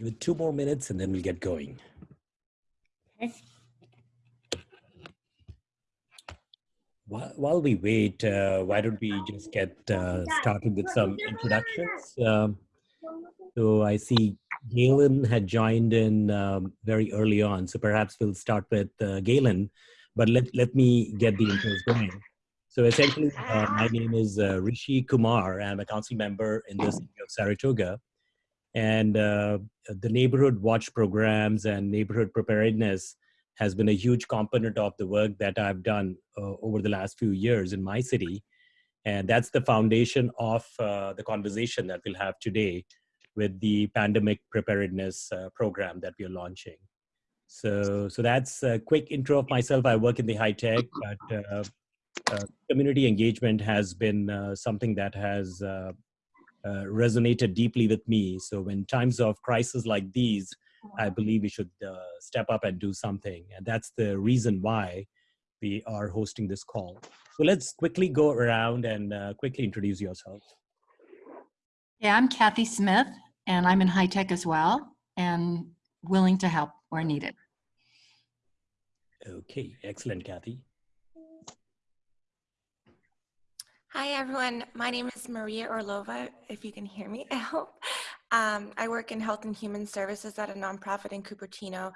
Give it two more minutes and then we'll get going. Okay. While, while we wait, uh, why don't we just get uh, started with some introductions? Um, so I see Galen had joined in um, very early on, so perhaps we'll start with uh, Galen, but let, let me get the intros going. So essentially, uh, my name is uh, Rishi Kumar. I'm a council member in the city of Saratoga. And uh, the neighborhood watch programs and neighborhood preparedness has been a huge component of the work that I've done uh, over the last few years in my city. And that's the foundation of uh, the conversation that we'll have today with the pandemic preparedness uh, program that we are launching. So, so that's a quick intro of myself. I work in the high tech, but uh, uh, community engagement has been uh, something that has uh, uh, resonated deeply with me. So when times of crisis like these, I believe we should uh, step up and do something. And that's the reason why we are hosting this call. So let's quickly go around and uh, quickly introduce yourself. Yeah, I'm Kathy Smith, and I'm in high tech as well, and willing to help where needed. Okay, excellent, Kathy. Hi, everyone. My name is Maria Orlova, if you can hear me, I hope. Um, I work in health and human services at a nonprofit in Cupertino,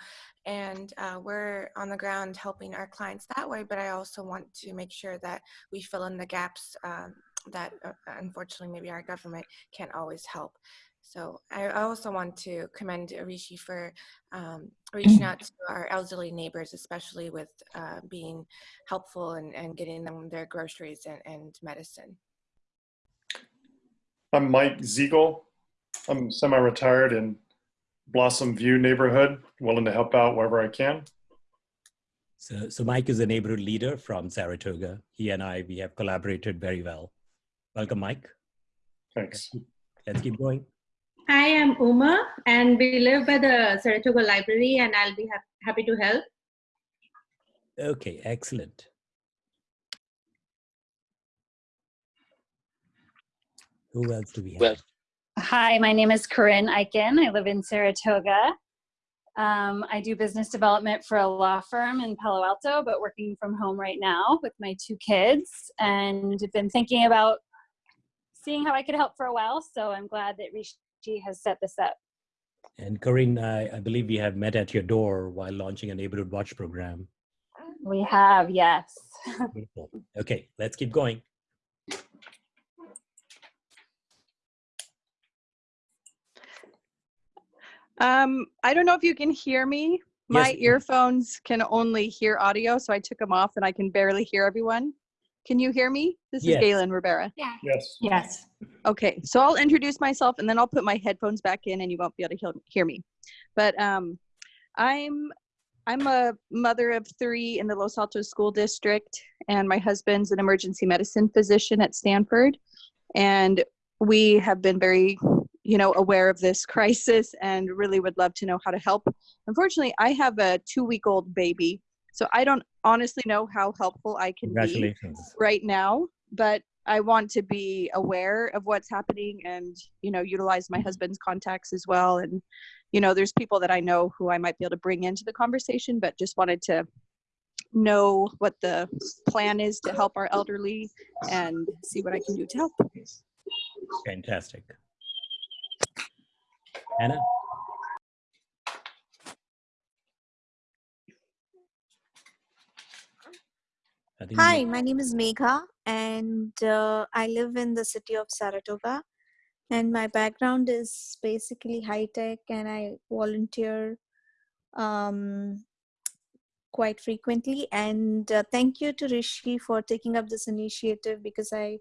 and uh, we're on the ground helping our clients that way, but I also want to make sure that we fill in the gaps um, that uh, unfortunately maybe our government can't always help. So I also want to commend Rishi for um, reaching out to our elderly neighbors, especially with uh, being helpful and, and getting them their groceries and, and medicine. I'm Mike Ziegel. I'm semi-retired in Blossom View neighborhood, willing to help out wherever I can. So, so Mike is a neighborhood leader from Saratoga. He and I, we have collaborated very well. Welcome, Mike. Thanks. Let's keep going. Hi, I'm Uma, and we live by the Saratoga Library, and I'll be ha happy to help. Okay, excellent. Who else do we have? Well, hi, my name is Corinne Eichen. I live in Saratoga. Um, I do business development for a law firm in Palo Alto, but working from home right now with my two kids, and have been thinking about seeing how I could help for a while. So I'm glad that Rishi has set this up. And Corinne, I, I believe we have met at your door while launching a neighborhood watch program. We have, yes. Okay, let's keep going. Um, I don't know if you can hear me. My Yes. earphones can only hear audio, so I took them off and I can barely hear everyone. Can you hear me? This is Galen Rivera. Yeah. Yes. Yes. Okay, so I'll introduce myself and then I'll put my headphones back in and you won't be able to hear, hear me. But um, I'm I'm a mother of three in the Los Altos School District, and my husband's an emergency medicine physician at Stanford. And we have been very, you know, aware of this crisis and really would love to know how to help. Unfortunately, I have a two-week-old baby, so I don't honestly know how helpful I can be right now, but I want to be aware of what's happening and, you know, utilize my husband's contacts as well. And, you know, there's people that I know who I might be able to bring into the conversation, but just wanted to know what the plan is to help our elderly and see what I can do to help. Fantastic. Anna? Hi, my name is Megha, and uh, I live in the city of Saratoga. And my background is basically high tech, and I volunteer um, quite frequently. And uh, thank you to Rishi for taking up this initiative because I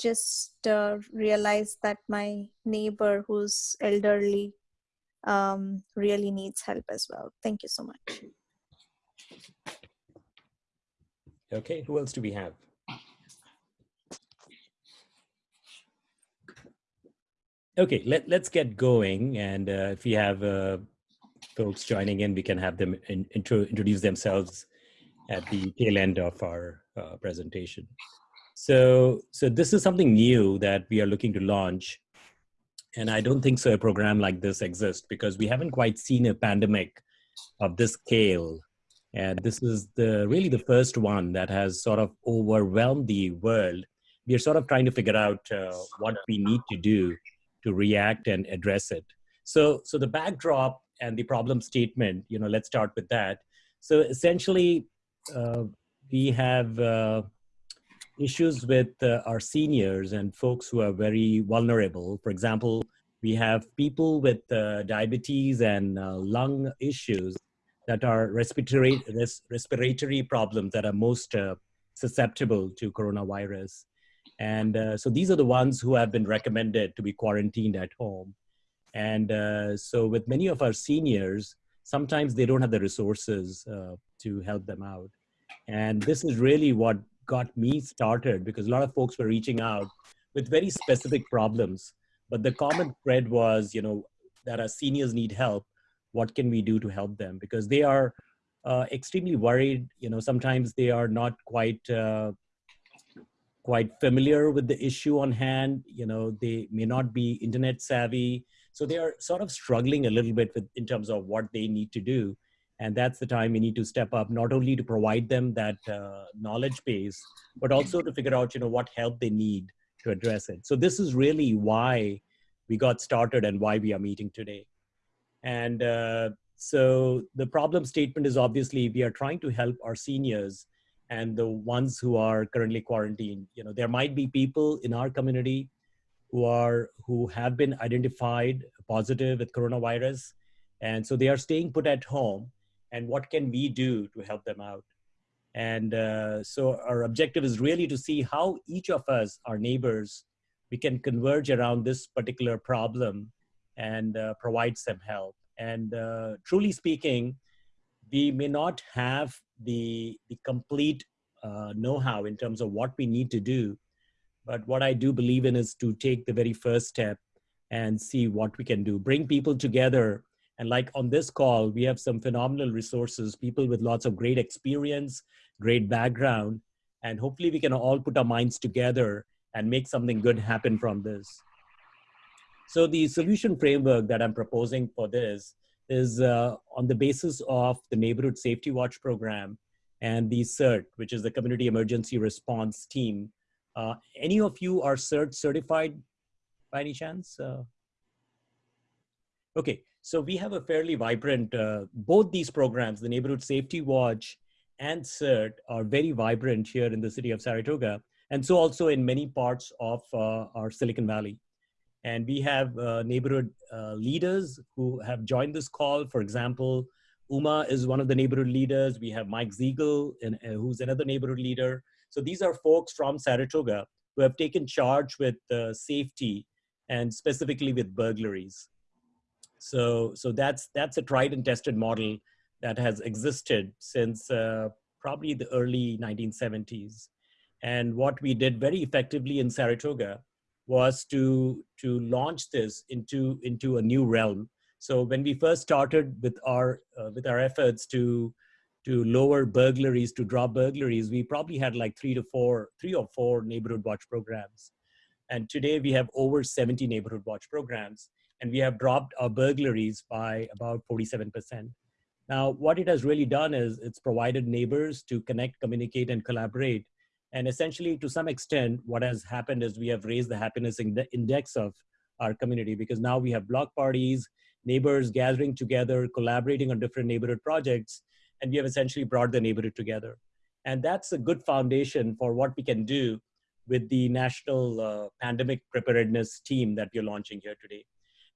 just uh, realized that my neighbor who's elderly um, really needs help as well. Thank you so much. Okay, who else do we have? Okay, let, let's get going. And uh, if we have uh, folks joining in, we can have them in, intro, introduce themselves at the tail end of our uh, presentation. So, so this is something new that we are looking to launch. And I don't think so a program like this exists because we haven't quite seen a pandemic of this scale. And this is the really the first one that has sort of overwhelmed the world. We are sort of trying to figure out uh, what we need to do to react and address it. So, so the backdrop and the problem statement, you know, let's start with that. So essentially, uh, we have uh, issues with uh, our seniors and folks who are very vulnerable. For example, we have people with uh, diabetes and uh, lung issues that are respiratory, res respiratory problems that are most uh, susceptible to coronavirus. And uh, so these are the ones who have been recommended to be quarantined at home. And uh, so with many of our seniors, sometimes they don't have the resources to help them out. And this is really what got me started because a lot of folks were reaching out with very specific problems. But the common thread was, you know, that our seniors need help. What can we do to help them? Because they are uh, extremely worried. You know, sometimes they are not quite uh, quite familiar with the issue on hand. You know, they may not be internet savvy. So they are sort of struggling a little bit with, in terms of what they need to do. And that's the time we need to step up, not only to provide them that uh, knowledge base, but also to figure out, you know, what help they need to address it. So this is really why we got started and why we are meeting today. And uh, so the problem statement is obviously we are trying to help our seniors and the ones who are currently quarantined. You know, there might be people in our community who are who have been identified positive with coronavirus, and so they are staying put at home. And what can we do to help them out? And uh, so our objective is really to see how each of us, our neighbors, we can converge around this particular problem and uh, provide some help. And uh, truly speaking, we may not have the, the complete uh, know-how in terms of what we need to do. But what I do believe in is to take the very first step and see what we can do, bring people together. And like on this call, we have some phenomenal resources, people with lots of great experience, great background, and hopefully we can all put our minds together and make something good happen from this. So the solution framework that I'm proposing for this is uh, on the basis of the Neighborhood Safety Watch program and the CERT, which is the Community Emergency Response Team. Uh, any of you are CERT certified by any chance? Uh, okay, so we have a fairly vibrant, uh, both these programs, the Neighborhood Safety Watch and CERT are very vibrant here in the city of Saratoga, and so also in many parts of uh, our Silicon Valley. And we have uh, neighborhood uh, leaders who have joined this call. For example, Uma is one of the neighborhood leaders. We have Mike Ziegel, uh, who's another neighborhood leader. So these are folks from Saratoga who have taken charge with uh, safety and specifically with burglaries. So, so that's, that's a tried and tested model that has existed since uh, probably the early 1970s. And what we did very effectively in Saratoga was to to launch this into into a new realm. So when we first started with our uh, with our efforts to to lower burglaries, to drop burglaries, we probably had like three to four, three or four neighborhood watch programs. And today we have over 70 neighborhood watch programs, and we have dropped our burglaries by about 47%. Now, what it has really done is it's provided neighbors to connect, communicate, and collaborate and essentially, to some extent, what has happened is we have raised the happiness index of our community because now we have block parties, neighbors gathering together, collaborating on different neighborhood projects, and we have essentially brought the neighborhood together. And that's a good foundation for what we can do with the National uh, Pandemic Preparedness Team that we're launching here today.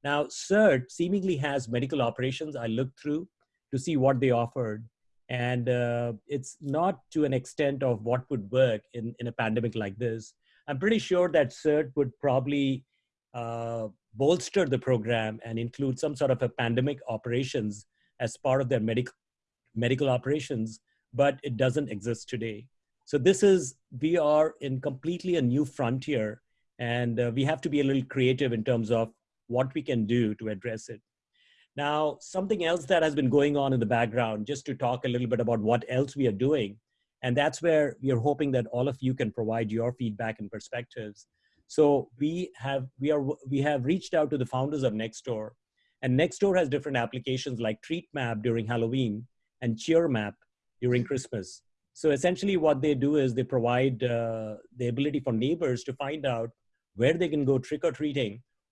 Now, CERT seemingly has medical operations. I looked through to see what they offered and uh, it's not to an extent of what would work in, in a pandemic like this. I'm pretty sure that CERT would probably uh, bolster the program and include some sort of a pandemic operations as part of their medical medical operations, but it doesn't exist today. So this is, we are in completely a new frontier and uh, we have to be a little creative in terms of what we can do to address it. Now, something else that has been going on in the background, just to talk a little bit about what else we are doing, and that's where we are hoping that all of you can provide your feedback and perspectives. So we have we are we have reached out to the founders of Nextdoor, and Nextdoor has different applications like TreatMap during Halloween and CheerMap during Christmas. So essentially, what they do is they provide uh, the ability for neighbors to find out where they can go trick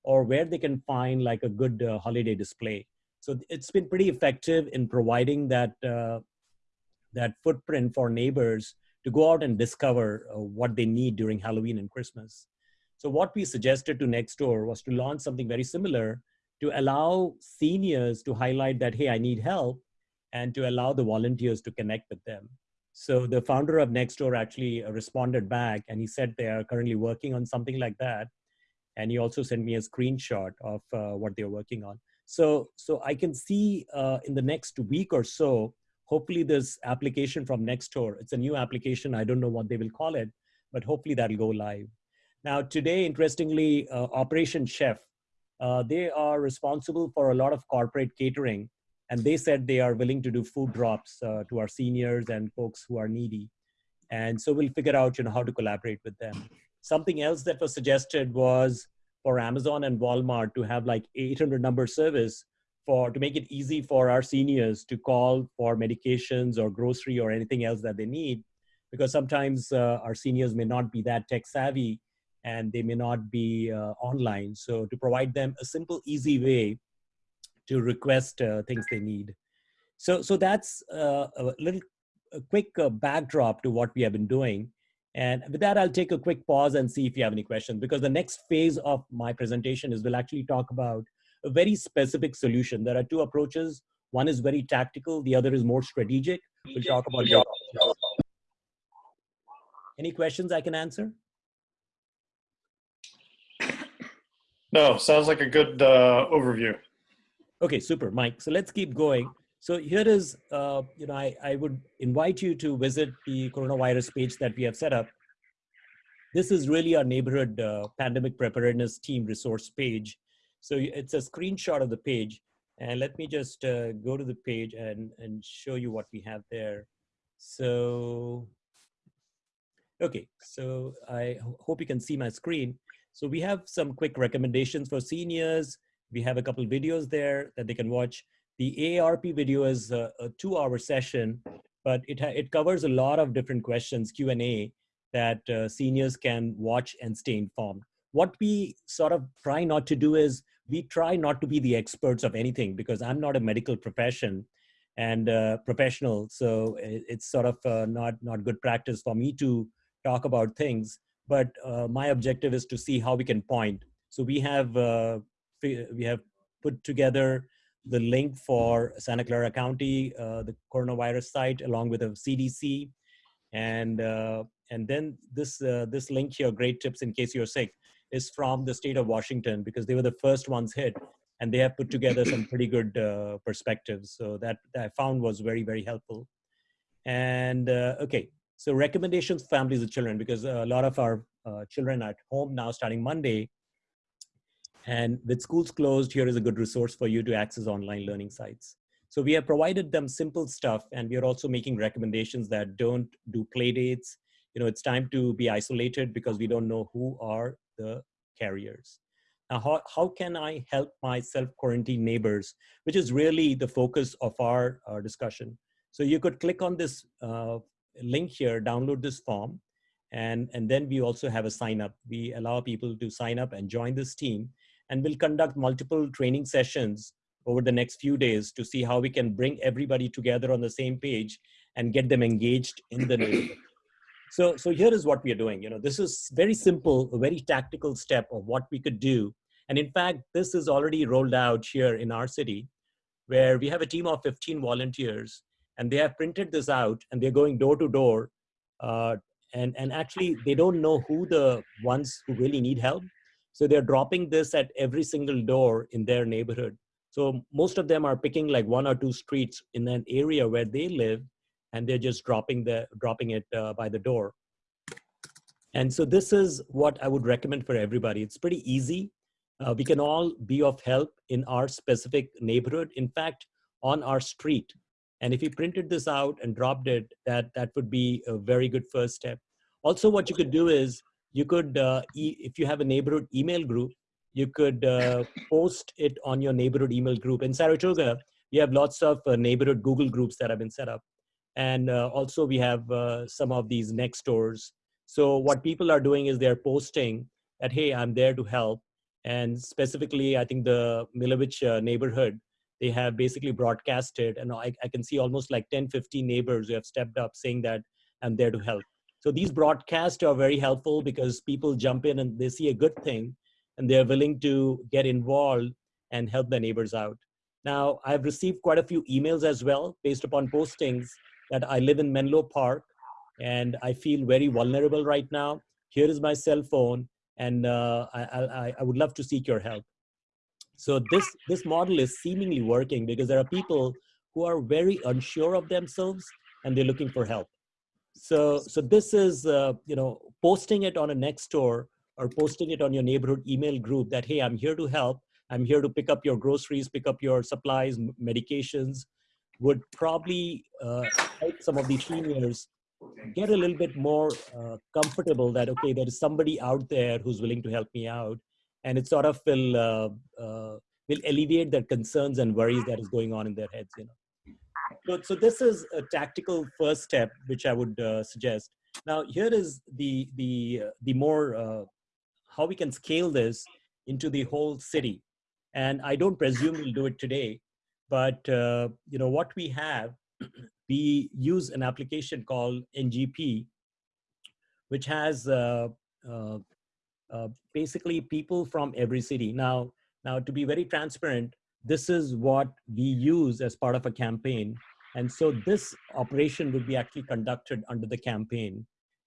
or where they can find like a good uh, holiday display. So it's been pretty effective in providing that uh, that footprint for neighbors to go out and discover uh, what they need during Halloween and Christmas. So what we suggested to Nextdoor was to launch something very similar to allow seniors to highlight that, hey, I need help, and to allow the volunteers to connect with them. So the founder of Nextdoor actually uh, responded back and he said they are currently working on something like that. And he also sent me a screenshot of uh, what they're working on. So, so I can see uh, in the next week or so, hopefully this application from Nextdoor, it's a new application. I don't know what they will call it, but hopefully that'll go live. Now today, interestingly, uh, Operation Chef, uh, they are responsible for a lot of corporate catering and they said they are willing to do food drops uh, to our seniors and folks who are needy. And so we'll figure out you know, how to collaborate with them. Something else that was suggested was for Amazon and Walmart to have like 800 number service for to make it easy for our seniors to call for medications or grocery or anything else that they need because sometimes uh, our seniors may not be that tech savvy and they may not be uh, online. So to provide them a simple easy way to request uh, things they need. So so that's uh, a little a quick uh, backdrop to what we have been doing and with that, I'll take a quick pause and see if you have any questions because the next phase of my presentation is we'll actually talk about a very specific solution. There are two approaches. One is very tactical, the other is more strategic. We'll talk about both. Any questions I can answer? No, sounds like a good uh, overview. Okay, super, Mike. So let's keep going. So here is, uh, you know, I, I would invite you to visit the coronavirus page that we have set up. This is really our neighborhood uh, pandemic preparedness team resource page. So it's a screenshot of the page. And let me just uh, go to the page and, and show you what we have there. So, okay, so I hope you can see my screen. So we have some quick recommendations for seniors. We have a couple videos there that they can watch. The AARP video is a, a two hour session, but it, it covers a lot of different questions, Q&A, that uh, seniors can watch and stay informed. What we sort of try not to do is we try not to be the experts of anything because I'm not a medical profession and uh, professional. So it's sort of uh, not, not good practice for me to talk about things. But uh, my objective is to see how we can point. So we have, uh, we have put together the link for Santa Clara County, uh, the coronavirus site, along with a CDC. And, uh, and then this, this link here, great tips in case you're sick is from the state of Washington because they were the first ones hit and they have put together some pretty good uh, perspectives. So that, that, I found was very, very helpful. And uh, okay, so recommendations for families with children because a lot of our uh, children at home now starting Monday. And with schools closed, here is a good resource for you to access online learning sites. So we have provided them simple stuff and we are also making recommendations that don't do play dates. You know, it's time to be isolated because we don't know who are the carriers. Now, how, how can I help my self-quarantine neighbors, which is really the focus of our, our discussion. So you could click on this uh, link here, download this form, and, and then we also have a sign up. We allow people to sign up and join this team, and we'll conduct multiple training sessions over the next few days to see how we can bring everybody together on the same page and get them engaged in the neighborhood. So, so here is what we are doing. You know, this is very simple, a very tactical step of what we could do. And in fact, this is already rolled out here in our city, where we have a team of 15 volunteers, and they have printed this out, and they're going door to door. Uh, and, and actually, they don't know who the ones who really need help. So they're dropping this at every single door in their neighborhood. So most of them are picking like one or two streets in an area where they live and they're just dropping the dropping it uh, by the door. And so this is what I would recommend for everybody. It's pretty easy. Uh, we can all be of help in our specific neighborhood. In fact, on our street. And if you printed this out and dropped it, that, that would be a very good first step. Also, what you could do is you could, uh, e if you have a neighborhood email group, you could uh, post it on your neighborhood email group. In Saratoga, we have lots of uh, neighborhood Google groups that have been set up. And uh, also we have uh, some of these next doors. So what people are doing is they're posting that, hey, I'm there to help. And specifically, I think the Milovich uh, neighborhood, they have basically broadcasted and I, I can see almost like 10, 15 neighbors who have stepped up saying that I'm there to help. So these broadcasts are very helpful because people jump in and they see a good thing and they're willing to get involved and help their neighbors out. Now, I've received quite a few emails as well based upon postings that I live in Menlo Park and I feel very vulnerable right now. Here is my cell phone and uh, I, I, I would love to seek your help. So this, this model is seemingly working because there are people who are very unsure of themselves and they're looking for help. So, so this is, uh, you know, posting it on a next door or posting it on your neighborhood email group that, hey, I'm here to help. I'm here to pick up your groceries, pick up your supplies, medications, would probably uh, help some of these seniors get a little bit more uh, comfortable that, okay, there is somebody out there who's willing to help me out. And it sort of will, uh, uh will alleviate their concerns and worries that is going on in their heads, you know. So, so this is a tactical first step, which I would uh, suggest. Now, here is the, the, uh, the more how we can scale this into the whole city. And I don't presume we'll do it today, but uh, you know what we have, we use an application called NGP, which has uh, uh, uh, basically people from every city. Now, now to be very transparent, this is what we use as part of a campaign. And so this operation would be actually conducted under the campaign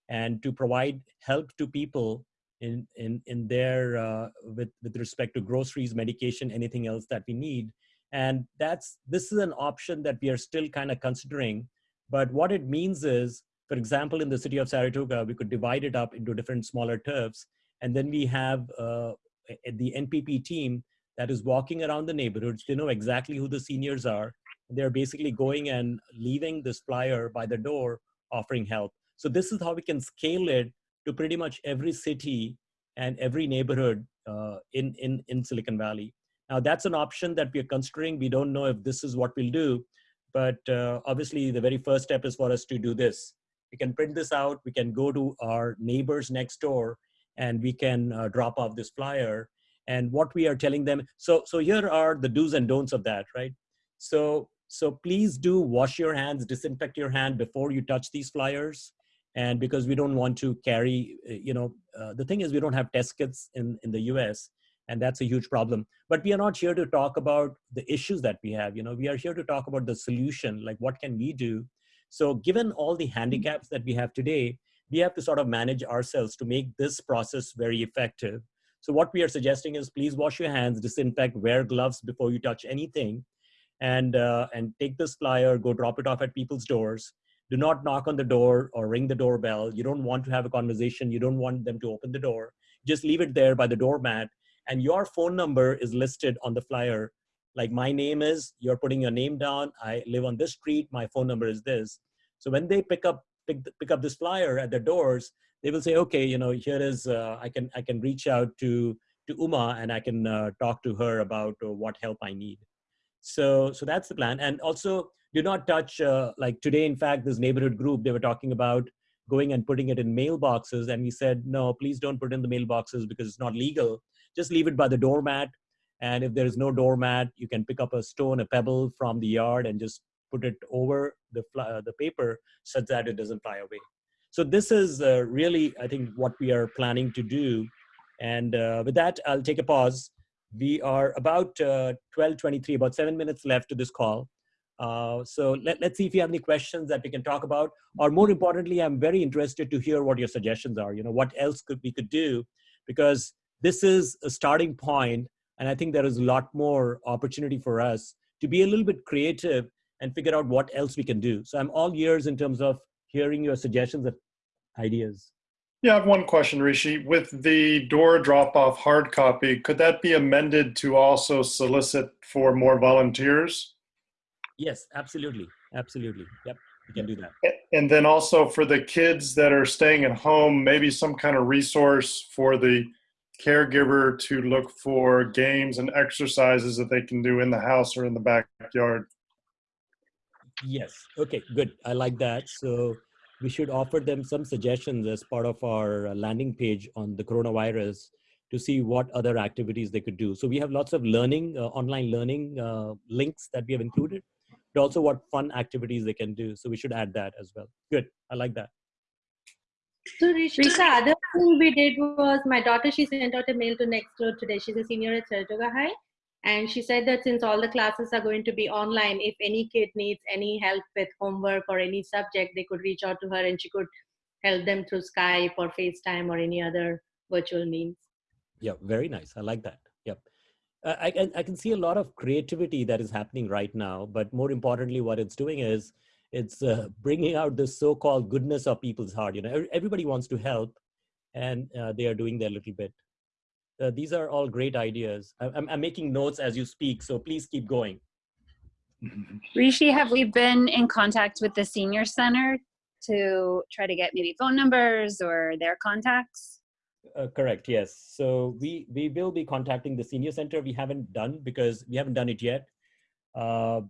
and to provide help to people in in in their uh, with with respect to groceries medication anything else that we need. And that's this is an option that we are still kind of considering. But what it means is for example in the city of saratoga we could divide it up into different smaller turfs. And then we have uh, the npp team that is walking around the neighborhoods to know exactly who the seniors are they're basically going and leaving this flyer by the door offering help so this is how we can scale it to pretty much every city and every neighborhood uh, in, in, in Silicon Valley. Now that's an option that we are considering. We don't know if this is what we'll do, but uh, obviously the very first step is for us to do this. We can print this out, we can go to our neighbors next door and we can uh, drop off this flyer and what we are telling them. So, so here are the do's and don'ts of that, right? So, so please do wash your hands, disinfect your hand before you touch these flyers. And because we don't want to carry uh, you know uh, the thing is we don't have test kits in in the us and that's a huge problem. But we are not here to talk about the issues that we have. You know we are here to talk about the solution like what can we do? So given all the handicaps that we have today we have to sort of manage ourselves to make this process very effective. So what we are suggesting is please wash your hands disinfect wear gloves before you touch anything and uh, and take this flyer go drop it off at people's doors do not knock on the door or ring the doorbell. You don't want to have a conversation. You don't want them to open the door. Just leave it there by the doormat. And your phone number is listed on the flyer. Like my name is, you're putting your name down. I live on this street. My phone number is this. So when they pick up pick, pick up this flyer at their doors, they will say, okay, you know, here is, uh, I can I can reach out to to Uma and I can uh, talk to her about uh, what help I need. So so that's the plan. And also do not touch, uh, like today, in fact, this neighborhood group, they were talking about going and putting it in mailboxes. And we said, no, please don't put in the mailboxes because it's not legal. Just leave it by the doormat. And if there is no doormat, you can pick up a stone, a pebble from the yard and just put it over the, uh, the paper such that it doesn't fly away. So this is uh, really, I think, what we are planning to do. And uh, with that, I'll take a pause. We are about 12.23, uh, about seven minutes left to this call. Uh, so let, let's see if you have any questions that we can talk about. Or more importantly, I'm very interested to hear what your suggestions are. You know, what else could we could do? Because this is a starting point, and I think there is a lot more opportunity for us to be a little bit creative and figure out what else we can do. So I'm all ears in terms of hearing your suggestions and ideas. Yeah, I have one question, Rishi. With the door drop off hard copy, could that be amended to also solicit for more volunteers? Yes, absolutely. Absolutely. Yep, we can do that. And then also for the kids that are staying at home, maybe some kind of resource for the caregiver to look for games and exercises that they can do in the house or in the backyard. Yes. Okay, good. I like that. So we should offer them some suggestions as part of our uh, landing page on the coronavirus to see what other activities they could do. So we have lots of learning, uh, online learning uh, links that we have included, but also what fun activities they can do. So we should add that as well. Good. I like that. So Rishi, the other thing we did was my daughter, she sent out a mail to Nextdoor today. She's a senior at Saratoga High. And she said that since all the classes are going to be online, if any kid needs any help with homework or any subject, they could reach out to her and she could help them through Skype or FaceTime or any other virtual means. Yeah, very nice. I like that. Yep. Uh, I, can, I can see a lot of creativity that is happening right now, but more importantly, what it's doing is it's uh, bringing out the so-called goodness of people's heart. You know, everybody wants to help, and uh, they are doing their little bit. Uh, these are all great ideas. I, I'm, I'm making notes as you speak, so please keep going. Rishi, have we been in contact with the senior center to try to get maybe phone numbers or their contacts? Uh, correct. Yes. So we we will be contacting the senior center. We haven't done because we haven't done it yet. Uh,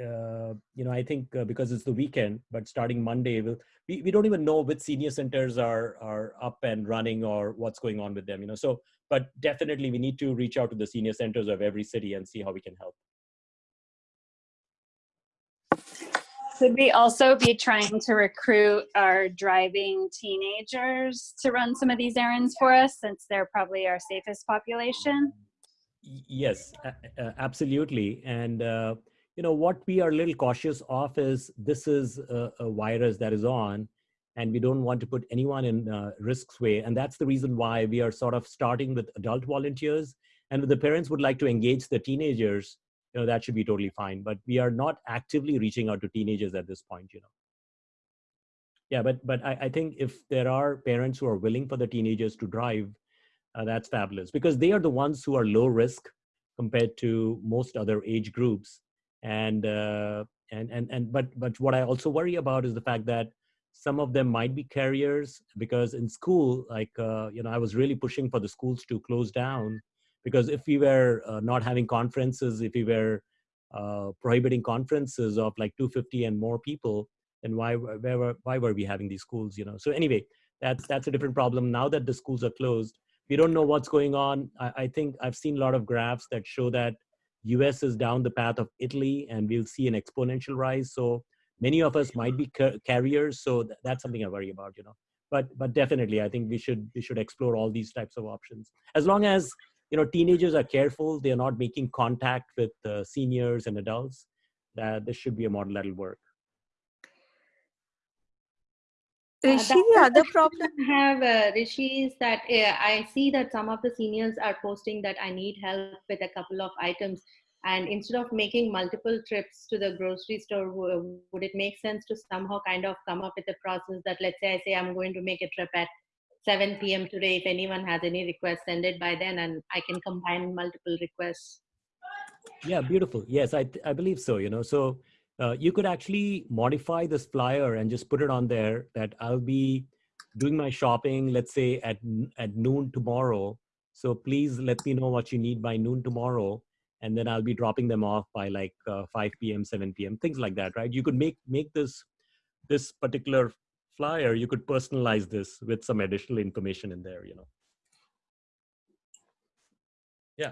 uh, you know, I think uh, because it's the weekend, but starting Monday, we'll, we we don't even know which senior centers are are up and running or what's going on with them. You know, so but definitely we need to reach out to the senior centers of every city and see how we can help. Could we also be trying to recruit our driving teenagers to run some of these errands for us since they're probably our safest population? Yes, absolutely. And, uh, you know, what we are a little cautious of is this is a, a virus that is on, and we don't want to put anyone in uh, risk's way. And that's the reason why we are sort of starting with adult volunteers. And if the parents would like to engage the teenagers, you know, that should be totally fine. But we are not actively reaching out to teenagers at this point, you know. Yeah, but but I, I think if there are parents who are willing for the teenagers to drive, uh, that's fabulous because they are the ones who are low risk compared to most other age groups and uh, and and and but but what i also worry about is the fact that some of them might be carriers because in school like uh, you know i was really pushing for the schools to close down because if we were uh, not having conferences if we were uh, prohibiting conferences of like 250 and more people then why where were why were we having these schools you know so anyway that's that's a different problem now that the schools are closed we don't know what's going on. I, I think I've seen a lot of graphs that show that US is down the path of Italy and we'll see an exponential rise. So many of us might be ca- carriers. So th- that's something I worry about, you know. But but definitely, I think we should we should explore all these types of options as long as you know teenagers are careful. They are not making contact with uh, seniors and adults. That this should be a model that'll work. Uh, Rishi, that's the the other problem I have, uh, Rishi, is that uh, I see that some of the seniors are posting that I need help with a couple of items. And instead of making multiple trips to the grocery store, would it make sense to somehow kind of come up with a process that, let's say, I say I'm going to make a trip at 7 p.m. today. If anyone has any requests, send it by then, and I can combine multiple requests. Yeah, beautiful. Yes, I I believe so. You know, so uh, you could actually modify this flyer and just put it on there that I'll be doing my shopping, let's say at at noon tomorrow. So please let me know what you need by noon tomorrow, and then I'll be dropping them off by like uh, 5 p.m., 7 p.m., things like that, right? You could make make this this particular flyer. You could personalize this with some additional information in there. You know. Yeah.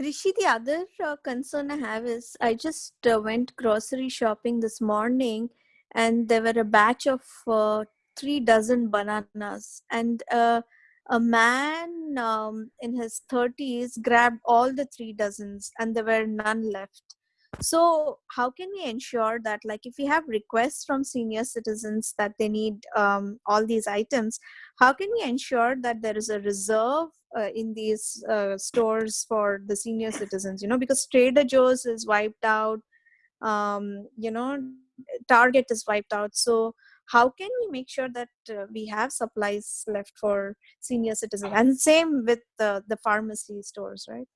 Rishi, the other uh, concern I have is I just uh, went grocery shopping this morning and there were a batch of uh, three dozen bananas and uh, a man um, in his 30s grabbed all the three dozens and there were none left. So how can we ensure that like if we have requests from senior citizens that they need um, all these items, how can we ensure that there is a reserve uh, in these uh, stores for the senior citizens you know because trader joe's is wiped out um, you know target is wiped out so how can we make sure that uh, we have supplies left for senior citizens and same with the, the pharmacy stores right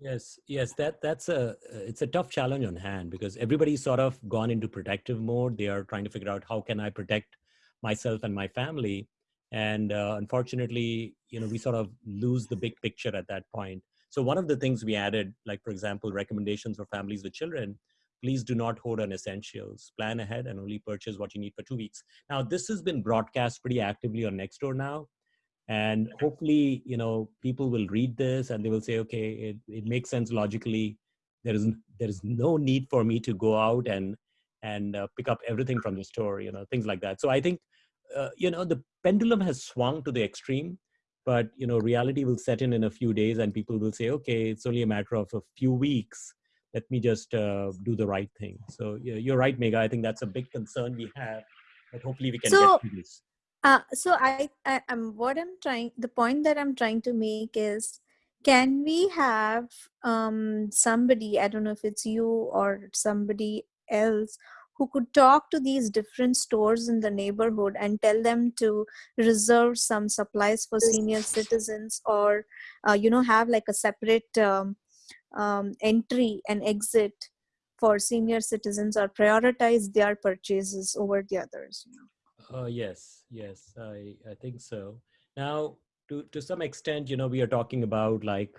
Yes, yes, that that's a it's a tough challenge on hand because everybody's sort of gone into protective mode. They are trying to figure out how can I protect myself and my family, and uh, unfortunately, you know, we sort of lose the big picture at that point. So one of the things we added, like for example, recommendations for families with children, please do not hoard on essentials. Plan ahead and only purchase what you need for two weeks. Now, this has been broadcast pretty actively on Nextdoor now and hopefully you know people will read this and they will say okay it, it makes sense logically there is there is no need for me to go out and and uh, pick up everything from the store you know things like that so i think uh, you know the pendulum has swung to the extreme but you know reality will set in in a few days and people will say okay it's only a matter of a few weeks let me just uh, do the right thing. So yeah, you're right Megha i think that's a big concern we have but hopefully we can So- get through this. Uh, so I, I am what I'm trying the point that I'm trying to make is can we have um somebody I don't know if it's you or somebody else who could talk to these different stores in the neighborhood and tell them to reserve some supplies for senior citizens or uh, you know have like a separate um, um, entry and exit for senior citizens or prioritize their purchases over the others you know Uh, yes, yes, I, I think so. Now, to, to some extent, you know, we are talking about like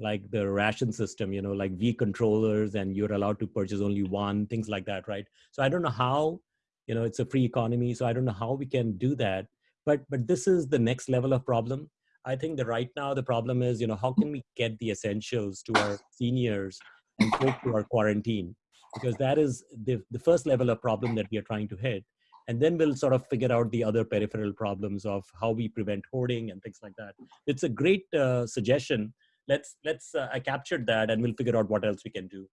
like the ration system, you know, like V controllers, and you're allowed to purchase only one, things like that, right? So I don't know how, you know, it's a free economy, so I don't know how we can do that. But but this is the next level of problem. I think that right now the problem is, you know, how can we get the essentials to our seniors and folks who are quarantined? Because that is the, the first level of problem that we are trying to hit. And then we'll sort of figure out the other peripheral problems of how we prevent hoarding and things like that. It's a great uh, suggestion. Let's let's uh, i captured that and we'll figure out what else we can do.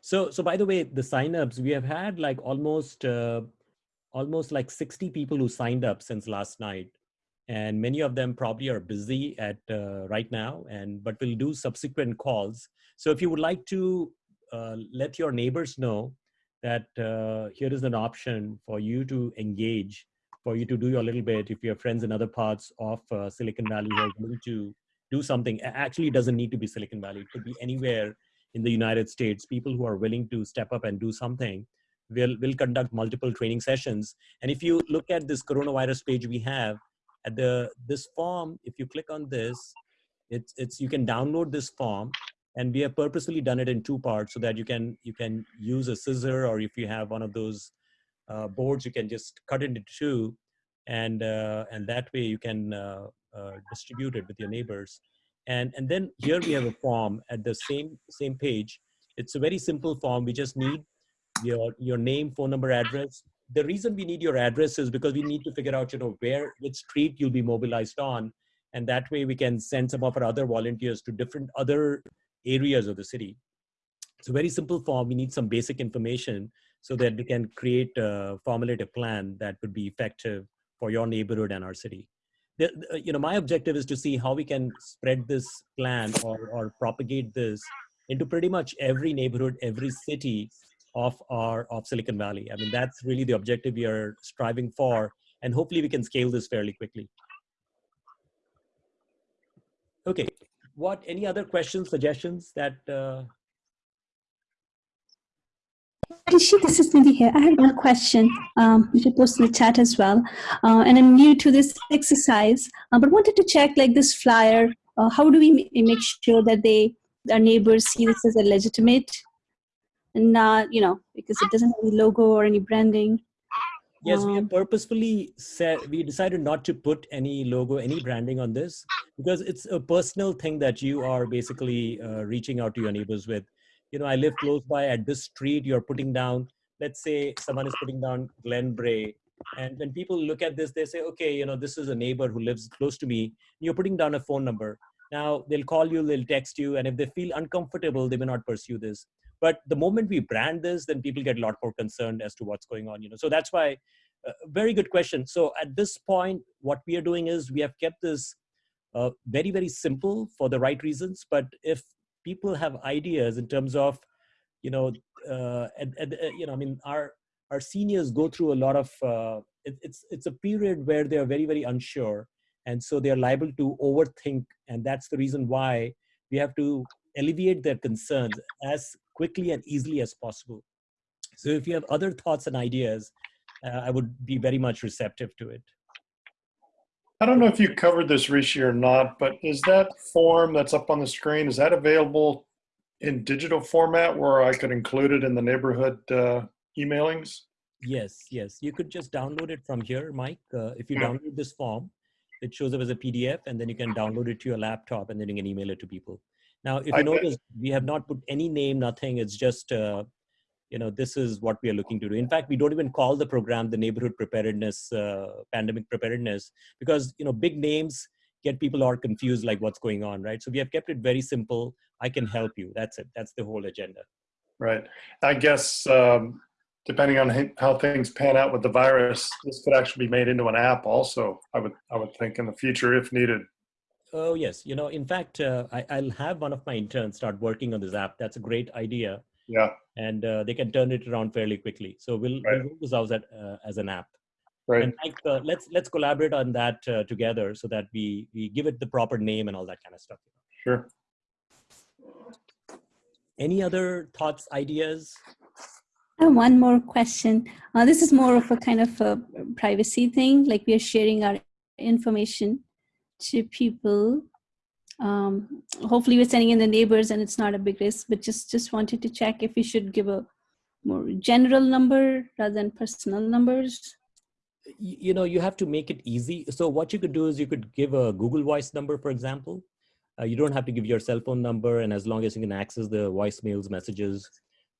So so by the way the signups we have had like almost uh, almost like 60 people who signed up since last night and many of them probably are busy at uh, right now and but we'll do subsequent calls so if you would like to uh, let your neighbors know that uh, here is an option for you to engage, for you to do your little bit. If you have friends in other parts of uh, Silicon Valley who are willing to do something, actually it doesn't need to be Silicon Valley. It could be anywhere in the United States. People who are willing to step up and do something will will conduct multiple training sessions. And if you look at this coronavirus page we have at the this form, if you click on this, it's it's you can download this form and we have purposefully done it in two parts so that you can you can use a scissor or if you have one of those uh, boards you can just cut it into two and uh, and that way you can uh, uh, distribute it with your neighbors. And and then here we have a form at the same same page. It's a very simple form. We just need your your name phone number address the reason we need your address is because we need to figure out you know where which street you'll be mobilized on and that way we can send some of our other volunteers to different other areas of the city. It's a very simple form. We need some basic information so that we can create a formulative plan that would be effective for your neighborhood and our city. The- you know, my objective is to see how we can spread this plan or, or propagate this into pretty much every neighborhood, every city of our of Silicon Valley. I mean, that's really the objective we are striving for, and hopefully we can scale this fairly quickly. Okay, what any other questions suggestions that uh, this is Nidhi here. I had one question, um, which I posted in the chat as well. Uh, and I'm new to this exercise, uh, but wanted to check like this flyer. Uh, how do we make sure that they, our neighbors see this as a legitimate and not, you know, because it doesn't have any logo or any branding. yes we Um, have purposefully said we decided not to put any logo any branding on this because it's a personal thing that you are basically uh, reaching out to your neighbors with. You know i live close by at this street you're putting down let's say someone is putting down Glen Brae and when people look at this they say okay you know this is a neighbor who lives close to me you're putting down a phone number. Now they'll call you they'll text you and if they feel uncomfortable they may not pursue this but the moment we brand this then people get a lot more concerned as to what's going on you know. So that's why uh, very good question. So at this point what we are doing is we have kept this uh, very very simple for the right reasons. But if people have ideas in terms of you know uh, and, and, uh, you know i mean our our seniors go through a lot of uh, it, it's it's a period where they are very very unsure. And so they are liable to overthink. And that's the reason why we have to alleviate their concerns. As quickly and easily as possible so if you have other thoughts and ideas uh, i would be very much receptive to it I don't know if you covered this, Rishi, or not, but is that form that's up on the screen, is that available in digital format where I could include it in the neighborhood uh, emailings? Yes, yes. You could just download it from here, Mike. Uh, if you Yeah. download this form, it shows up as a PDF, and then you can download it to your laptop, and then you can email it to people. Now, if you I notice, we have not put any name, nothing. It's just, uh, you know, this is what we are looking to do. In fact, we don't even call the program the neighborhood preparedness, uh, pandemic preparedness, because you know, big names get people are confused, like what's going on, right? So we have kept it very simple. I can help you. That's it. That's the whole agenda. Right. I guess um, depending on how things pan out with the virus, this could actually be made into an app also, I would, I would think in the future if needed. Oh yes, you know, in fact, uh, I, I'll have one of my interns start working on this app. That's a great idea, Yeah, and uh, they can turn it around fairly quickly. So we'll, Right. we'll roll this out as, uh, as an app. right. And Mike, uh, let's let's collaborate on that uh, together so that we we give it the proper name and all that kind of stuff. Sure. Any other thoughts, ideas? I one more question. Uh, this is more of a kind of a privacy thing, like we are sharing our information to people. Um, hopefully, we're sending in the neighbors, and it's not a big risk. But just just wanted to check if we should give a more general number rather than personal numbers. You know, you have to make it easy. So what you could do is you could give a Google Voice number, for example. Uh, you don't have to give your cell phone number, and as long as you can access the voicemails, messages.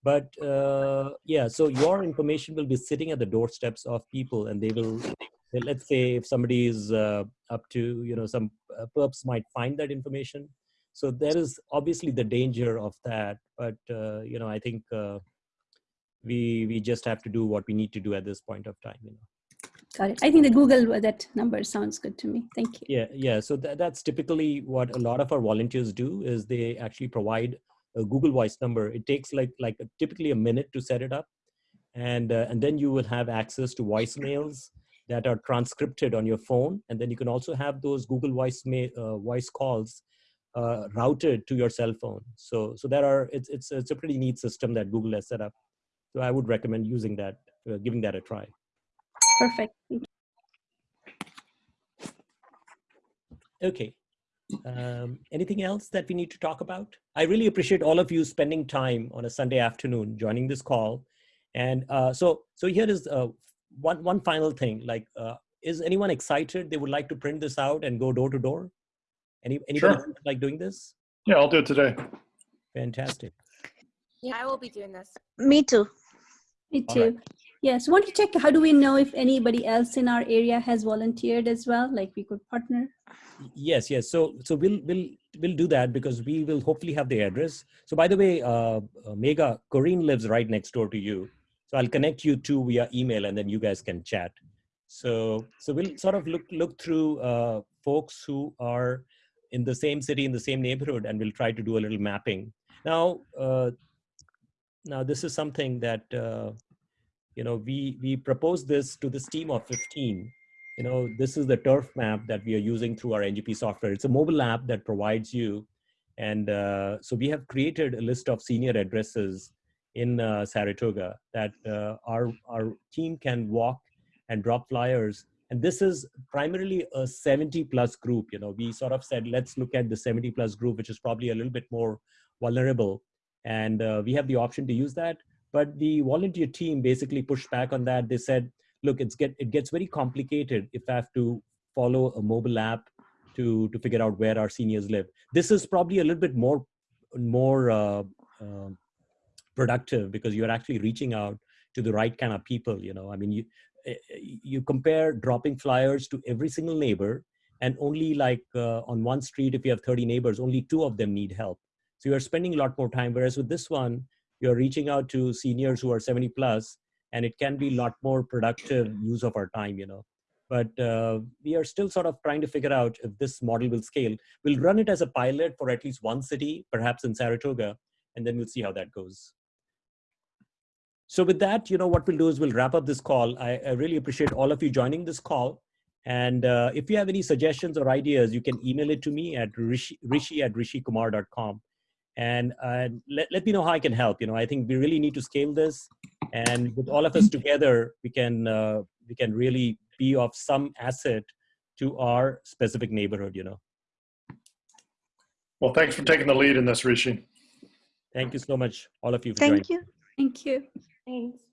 But uh, yeah, so your information will be sitting at the doorsteps of people, and they will. Let's say if somebody is uh, up to, you know, some uh, perps might find that information. So there is obviously the danger of that, but uh, you know, I think uh, we we just have to do what we need to do at this point of time. You know. Got it. I think the Google uh, that number sounds good to me. Thank you. Yeah, yeah. So that, that's typically what a lot of our volunteers do is they actually provide a Google Voice number. It takes like like a, typically a minute to set it up, and uh, and then you will have access to voicemails that are transcripted on your phone, and then you can also have those Google Voice ma- uh, voice calls uh, routed to your cell phone. So so there are it's it's it's a pretty neat system that Google has set up. So I would recommend using that, uh, giving that a try. Perfect. Okay. Um, anything else that we need to talk about? I really appreciate all of you spending time on a Sunday afternoon joining this call. And uh, so, so here is uh, one one final thing. Like, uh, is anyone excited? They would like to print this out and go door to door. Any anybody Sure. like doing this? Yeah, I'll do it today. Fantastic. Yeah, I will be doing this. Me too. Me too. right. Yes. Want to check how do we know if anybody else in our area has volunteered as well? Like we could partner. Yes, yes. So, so we'll we'll we'll do that because we will hopefully have the address. So, by the way, uh, uh, Megha Corinne lives right next door to you. So I'll connect you two via email, and then you guys can chat. So, so we'll sort of look look through uh, folks who are in the same city, in the same neighborhood, and we'll try to do a little mapping. Now, uh, now this is something that uh, you know we we proposed this to this team of 15 you know this is the turf map that we are using through our ngp software it's a mobile app that provides you and uh, so we have created a list of senior addresses in uh, saratoga that uh, our our team can walk and drop flyers. And this is primarily a 70 plus group you know. We sort of said let's look at the 70 plus group which is probably a little bit more vulnerable. And uh, we have the option to use that. But the volunteer team basically pushed back on that. They said look it's get it gets very complicated if i have to follow a mobile app to to figure out where our seniors live. This is probably a little bit more more uh, uh, productive because you're actually reaching out to the right kind of people you know i mean you eh, eh, you compare dropping flyers to every single neighbor and only like uh, on one street if you have 30 neighbors only two of them need help so you're spending a lot more time whereas with this one you're reaching out to seniors who are 70 plus and it can be a lot more productive use of our time you know but uh, we are still sort of trying to figure out if this model will scale. We'll run it as a pilot for at least one city, perhaps in Saratoga, and then we'll see how that goes. So with that, you know, what we'll do is we'll wrap up this call. I, I really appreciate all of you joining this call. And uh, if you have any suggestions or ideas, you can email it to me at rishi, rishi at rishikumar.com. And uh, let, let me know how I can help. You know, I think we really need to scale this. And with all of us together, we can, uh, we can really be of some asset to our specific neighborhood, you know. Well, thanks for taking the lead in this, Rishi. Thank you so much, all of you for Thank joining. you. Thank you. Thanks.